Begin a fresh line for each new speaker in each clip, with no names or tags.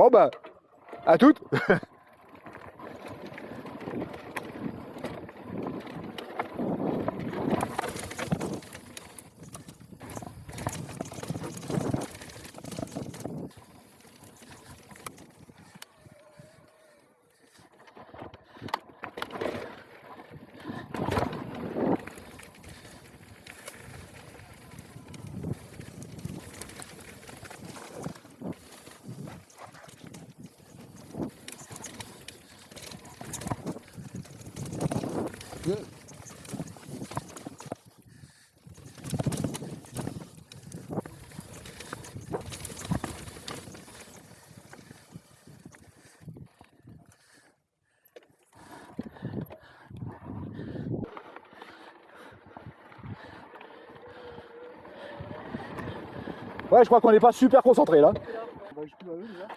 Bon bah, à toutes Ouais, je crois qu'on n'est pas super concentré là.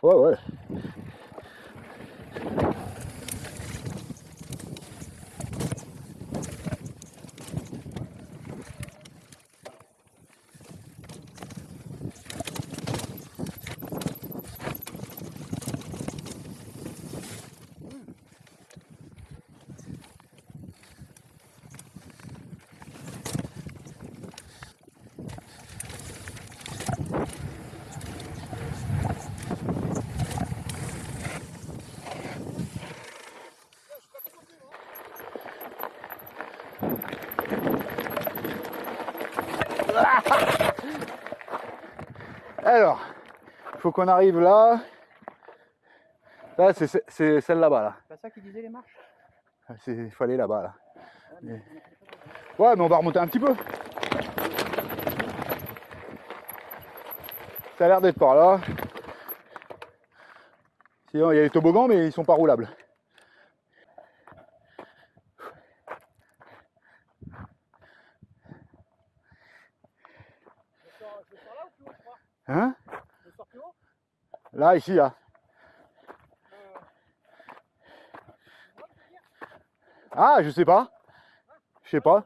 Ouais, ouais. Alors, il faut qu'on arrive là. Là, c'est celle là-bas. Là.
C'est pas ça qui disait les marches?
Il faut aller là-bas. Là. Ouais, mais on va remonter un petit peu. Ça a l'air d'être par là. Sinon, il y a les toboggans, mais ils sont pas roulables. Hein? Là, ici, là. Ah, je sais pas. Je sais pas.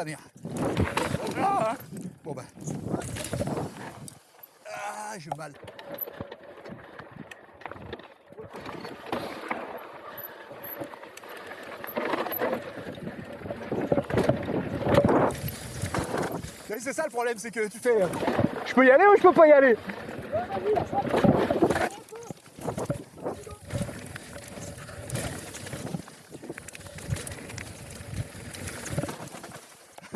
Ah bon bah. Ah. C'est ça le problème, c'est que tu fais. Euh,
je peux y aller ou je peux pas y aller